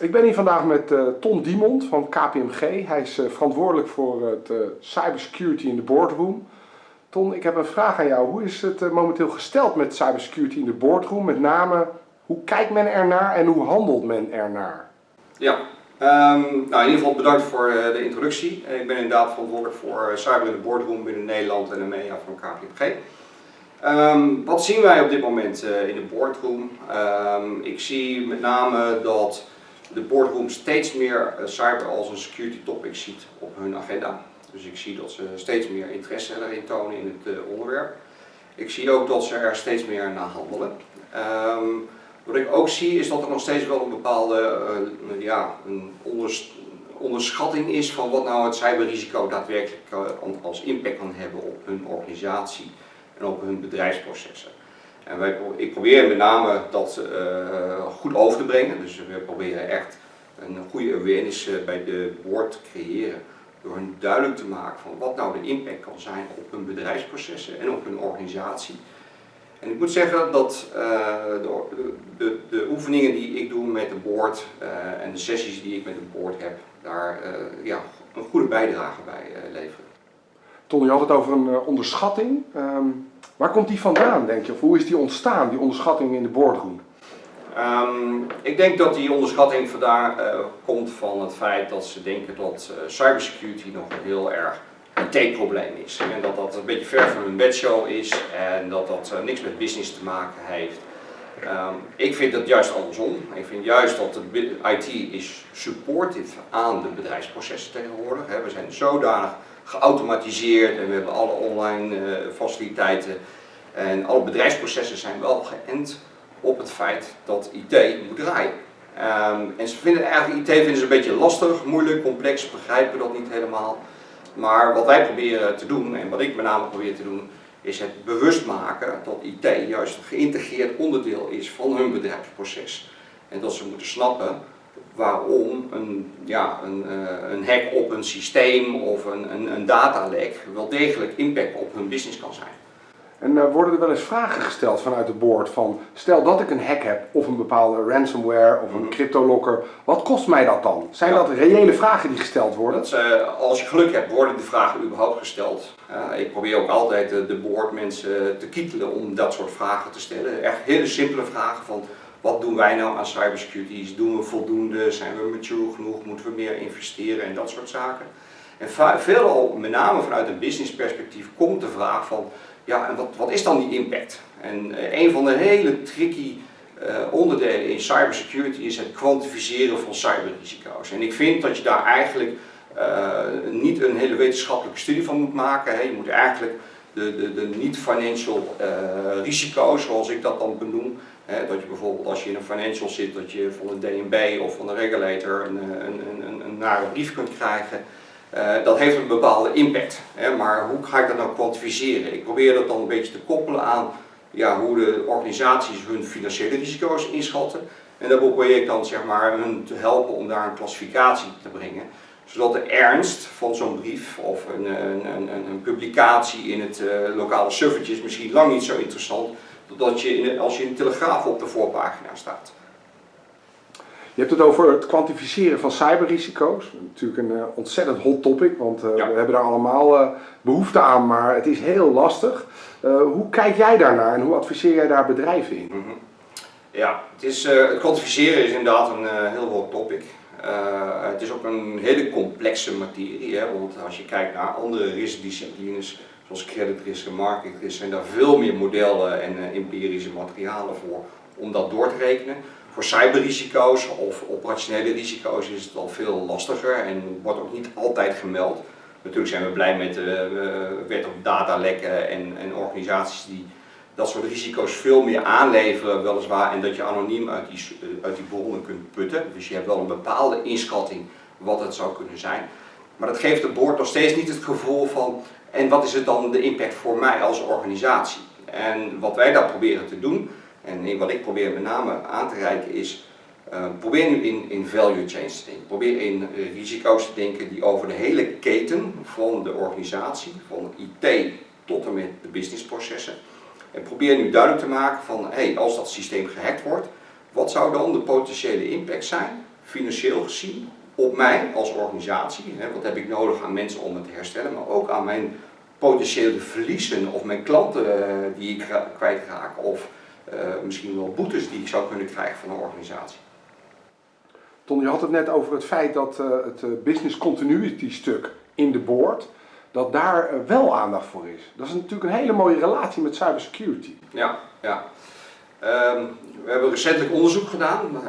Ik ben hier vandaag met uh, Ton Diemond van KPMG. Hij is uh, verantwoordelijk voor het uh, cybersecurity in de boardroom. Ton, ik heb een vraag aan jou. Hoe is het momenteel gesteld met cybersecurity in de boardroom? Met name, hoe kijkt men ernaar en hoe handelt men ernaar? Ja, um, nou in ieder geval bedankt voor de introductie. Ik ben inderdaad verantwoordelijk voor cyber in de boardroom binnen Nederland en de MEA van KPMG. Um, wat zien wij op dit moment in de boardroom? Um, ik zie met name dat de boardroom steeds meer eh, cyber als een security topic ziet op hun agenda. Dus ik zie dat ze steeds meer interesse erin tonen in het eh, onderwerp. Ik zie ook dat ze er steeds meer naar handelen. Um, wat ik ook zie is dat er nog steeds wel een bepaalde uh, ja, een onderschatting is van wat nou het cyberrisico daadwerkelijk als impact kan hebben op hun organisatie en op hun bedrijfsprocessen. En wij, ik probeer met name dat uh, goed over te brengen. Dus we proberen echt een goede awareness uh, bij de board te creëren. Door hen duidelijk te maken van wat nou de impact kan zijn op hun bedrijfsprocessen en op hun organisatie. En ik moet zeggen dat uh, de, de, de, oefeningen die ik doe met de board en de sessies die ik met de board heb, daar ja, een goede bijdrage bij leveren. Ton, je had het over een onderschatting. Um Waar komt die vandaan, denk je? Of hoe is die ontstaan, die onderschatting in de boardroom? Um, ik denk dat die onderschatting vandaan uh, komt van het feit dat ze denken dat uh, cybersecurity nog een heel erg een T-probleem is. En dat dat een beetje ver van hun bedshow is en dat dat niks met business te maken heeft. Um, ik vind het juist andersom. Ik vind juist dat de IT is supportive aan de bedrijfsprocessen tegenwoordig. We zijn zodanig geautomatiseerd en we hebben alle online uh, faciliteiten. En alle bedrijfsprocessen zijn wel geënt op het feit dat IT moet draaien. Um, en ze vinden eigenlijk IT vinden ze een beetje lastig, moeilijk, complex, begrijpen dat niet helemaal. Maar wat wij proberen te doen, en wat ik met name probeer te doen, is het bewust maken dat IT juist een geïntegreerd onderdeel is van hun bedrijfsproces. En dat ze moeten snappen een, ja, een, uh, een hack op een systeem of een, een, een datalek wel degelijk impact op hun business kan zijn. En uh, worden er wel eens vragen gesteld vanuit het board van, stel dat ik een hack heb of een bepaalde ransomware of een mm cryptolocker, wat kost mij dat dan? Zijn dat reële vragen die gesteld worden? Dat, uh, als je geluk hebt worden die vragen überhaupt gesteld. ik probeer ook altijd de board mensen te kietelen om dat soort vragen te stellen. Echt hele simpele vragen van, wat doen wij nou aan cybersecurity? Doen we voldoende? Zijn we mature genoeg? Moeten we meer investeren en dat soort zaken? En veelal, met name vanuit een business perspectief, komt de vraag van, ja, en wat, wat is dan die impact? En uh, een van de hele tricky uh, onderdelen in cybersecurity is het kwantificeren van cyberrisico's. En ik vind dat je daar eigenlijk uh, niet een hele wetenschappelijke studie van moet maken. Hè. Je moet eigenlijk de, de, de niet-financial risico's, zoals ik dat dan benoem, dat je bijvoorbeeld als je in een financial zit, dat je van een DNB of van een regulator een, een, een, een nare brief kunt krijgen. Uh, dat heeft een bepaalde impact. Maar hoe ga ik dat nou kwantificeren? Ik probeer dat dan een beetje te koppelen aan ja, hoe de organisaties hun financiële risico's inschatten. En daar probeer ik dan zeg maar, hun te helpen om daar een klassificatie te brengen. Zodat de ernst van zo'n brief of een, publicatie in het uh, lokale suffertje is misschien lang niet zo interessant dat je in, als je in de Telegraaf op de voorpagina staat. Je hebt het over het kwantificeren van cyberrisico's. Natuurlijk een uh, ontzettend hot topic, want uh, we hebben daar allemaal uh, behoefte aan, maar het is heel lastig. hoe kijk jij daarnaar en hoe adviseer jij daar bedrijven in? Mm -hmm. Ja, het, is, het kwantificeren is inderdaad een heel hot topic. het is ook een hele complexe materie, hè, want als je kijkt naar andere riskdisciplines, zoals credit risk en zijn daar veel meer modellen en uh, empirische materialen voor om dat door te rekenen. Voor cyberrisico's of operationele risico's is het al veel lastiger en wordt ook niet altijd gemeld. Natuurlijk zijn we blij met de uh, wet op datalekken en, en organisaties die dat soort risico's veel meer aanleveren weliswaar en dat je anoniem uit die, uit die bronnen kunt putten. Dus je hebt wel een bepaalde inschatting wat het zou kunnen zijn. Maar dat geeft het boord nog steeds niet het gevoel van en wat is het dan de impact voor mij als organisatie? En wat wij daar proberen te doen, en wat ik probeer met name aan te reiken is, uh, probeer nu in, in value chains te denken. Probeer in uh, risico's te denken die over de hele keten van de organisatie, van IT tot en met de businessprocessen. En probeer nu duidelijk te maken van, hey, als dat systeem gehackt wordt, wat zou dan de potentiële impact zijn financieel gezien op mij als organisatie. Hè, wat heb ik nodig aan mensen om het te herstellen, maar ook aan mijn potentiële verliezen of mijn klanten eh, die ik kwijtraak of uh, misschien wel boetes die ik zou kunnen krijgen van een organisatie. Ton, je had het net over het feit dat uh, het business continuity stuk in de board, dat daar wel aandacht voor is. Dat is natuurlijk een hele mooie relatie met cybersecurity. Ja, ja. Um, we hebben recentelijk onderzoek gedaan uh,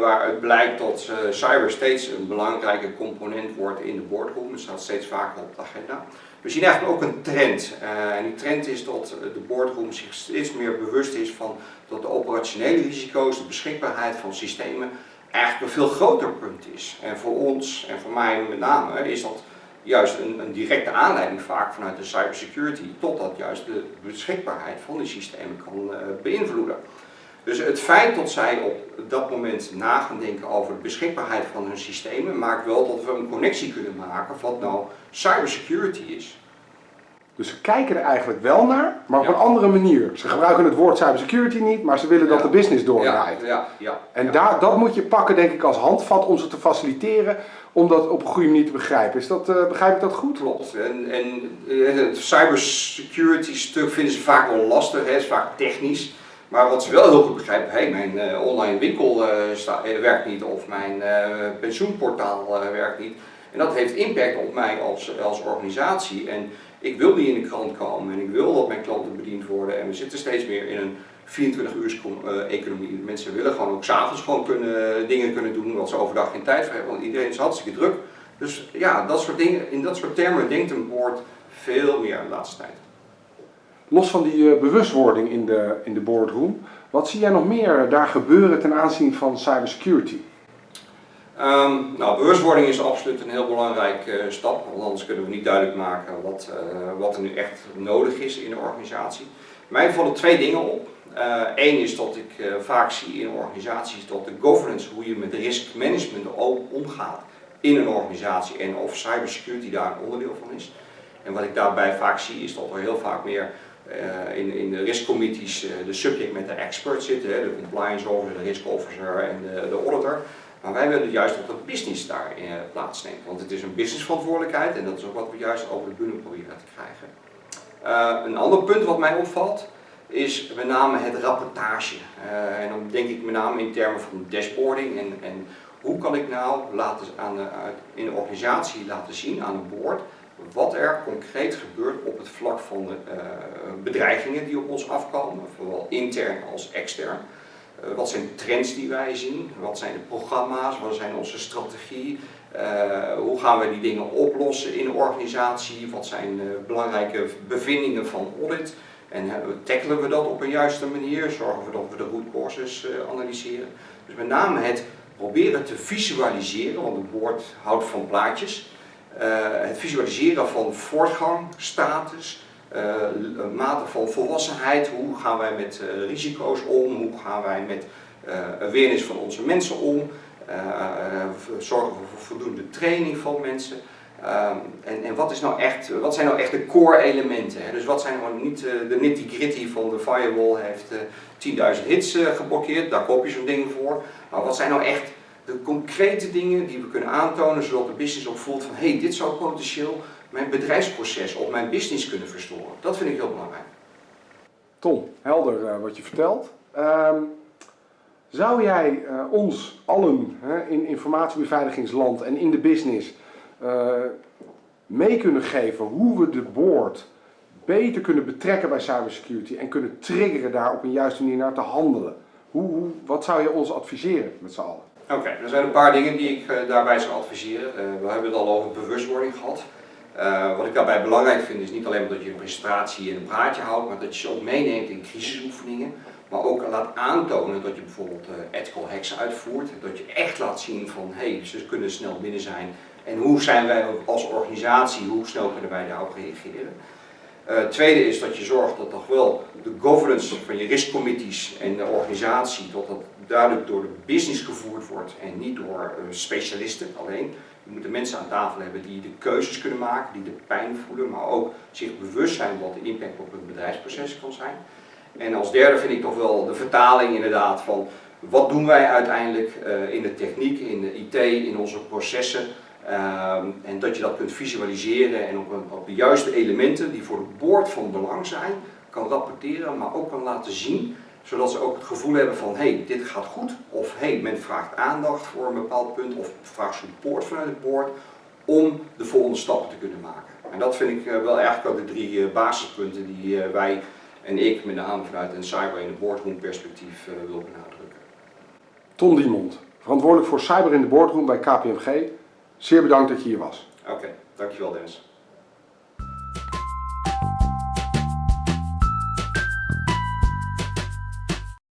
waaruit blijkt dat uh, cyber steeds een belangrijke component wordt in de boardroom. Het staat steeds vaker op de agenda. We zien eigenlijk ook een trend. Uh, en die trend is dat de boardroom zich steeds meer bewust is van dat de operationele risico's, de beschikbaarheid van systemen, eigenlijk een veel groter punt is. En voor ons, en voor mij met name, is dat juist een, een directe aanleiding vaak vanuit de cybersecurity, totdat juist de beschikbaarheid van die systemen kan beïnvloeden. Dus het feit dat zij op dat moment na gaan denken over de beschikbaarheid van hun systemen, maakt wel dat we een connectie kunnen maken wat nou cybersecurity is. Dus ze kijken er eigenlijk wel naar, maar op een andere manier. Ze gebruiken het woord cybersecurity niet, maar ze willen dat de business doordraait. Ja, ja, en Daar, dat moet je pakken, denk ik, als handvat om ze te faciliteren, om dat op een goede manier te begrijpen. Is dat, uh, begrijp ik dat goed? Klopt. En, en eh, het cybersecurity stuk vinden ze vaak wel lastig, het is vaak technisch. Maar wat ze wel heel goed begrijpen, hey, mijn uh, online winkel uh, werkt niet of mijn pensioenportaal werkt niet. En dat heeft impact op mij als, als organisatie. En ik wil niet in de krant komen en ik wil dat mijn klanten bediend worden. En we zitten steeds meer in een 24 uur economie. Mensen willen gewoon ook s'avonds gewoon kunnen, dingen kunnen doen wat ze overdag geen tijd voor hebben. Want iedereen is hartstikke druk. Dus ja, dat soort dingen, in dat soort termen denkt een board veel meer de laatste tijd. Los van die uh, bewustwording in de, in de boardroom, wat zie jij nog meer daar gebeuren ten aanzien van cybersecurity? Um, nou, bewustwording is absoluut een heel belangrijke uh, stap, want anders kunnen we niet duidelijk maken wat, uh, wat er nu echt nodig is in de organisatie. Mij vallen twee dingen op. Eén is dat ik vaak zie in organisaties dat de governance, hoe je met risk management omgaat in een organisatie en of cybersecurity daar een onderdeel van is. En wat ik daarbij vaak zie is dat er heel vaak meer in, in de riskcommittees uh, de subject met de expert zitten, hè, de compliance officer, de risk officer en de auditor. Maar wij willen juist dat de business daar uh, plaatsneemt, want het is een businessverantwoordelijkheid en dat is ook wat we juist over de bühne proberen te krijgen. een ander punt wat mij opvalt is met name het rapportage. en dan denk ik met name in termen van dashboarding en, en hoe kan ik nou laten aan in de organisatie laten zien aan een board wat er concreet gebeurt op het vlak van de bedreigingen die op ons afkomen, zowel intern als extern. Uh, wat zijn trends die wij zien? Wat zijn de programma's? Wat zijn onze strategie? Uh, hoe gaan we die dingen oplossen in de organisatie? Wat zijn belangrijke bevindingen van audit? En tackelen we dat op een juiste manier? Zorgen we dat we de root causes analyseren? Dus met name het proberen te visualiseren, want het woord houdt van plaatjes. Eh, het visualiseren van voortgang, status, mate van volwassenheid, hoe gaan wij met uh, risico's om, hoe gaan wij met uh, awareness van onze mensen om, zorgen we voor voldoende training van mensen. En, en wat, is nou echt, wat zijn nou echt de core elementen? Hè? Dus wat zijn nou niet de nitty gritty van de firewall heeft 10.000 hits geblokkeerd, daar koop je zo'n ding voor. Maar wat zijn nou echt de concrete dingen die we kunnen aantonen, zodat de business ook voelt van hé, hey, dit zou potentieel mijn bedrijfsproces of mijn business kunnen verstoren. Dat vind ik heel belangrijk. Tom, helder uh, wat je vertelt. Um, zou jij uh, ons allen in informatiebeveiligingsland en in de business eh, mee kunnen geven hoe we de board beter kunnen betrekken bij cybersecurity en kunnen triggeren daar op een juiste manier naar te handelen? Hoe, hoe, wat zou je ons adviseren met z'n allen? Oké, er zijn een paar dingen die ik daarbij zou adviseren. We hebben het al over bewustwording gehad. Uh, wat ik daarbij belangrijk vind is niet alleen dat je een presentatie en een praatje houdt, maar dat je ze ook meeneemt in crisisoefeningen. Maar ook laat aantonen dat je bijvoorbeeld ethical hacks uitvoert. Dat je echt laat zien van, hé, hey, ze kunnen snel binnen zijn. En hoe zijn wij als organisatie, hoe snel kunnen wij daarop reageren. Uh, tweede is dat je zorgt dat toch wel de governance van je riskcommittees en de organisatie, dat dat duidelijk door de business gevoerd wordt en niet door uh, specialisten alleen. Je moet de mensen aan tafel hebben die de keuzes kunnen maken, die de pijn voelen, maar ook zich bewust zijn wat de impact op hun bedrijfsproces kan zijn. En als derde vind ik toch wel de vertaling inderdaad van wat doen wij uiteindelijk eh, in de techniek, in de IT, in onze processen. Ehm, en dat je dat kunt visualiseren en op, op de juiste elementen die voor het boord van belang zijn, kan rapporteren, maar ook kan laten zien. Zodat ze ook het gevoel hebben van, hé, hey, dit gaat goed. Of hé, hey, men vraagt aandacht voor een bepaald punt. Of vraagt support vanuit het boord om de volgende stappen te kunnen maken. En dat vind ik eh, wel eigenlijk ook de drie eh, basispunten die eh, wij en ik met name vanuit een cyber in de boardroom perspectief wil benadrukken. Ton Diemond, verantwoordelijk voor cyber in de boardroom bij KPMG. Zeer bedankt dat je hier was. Oké, dankjewel Dennis.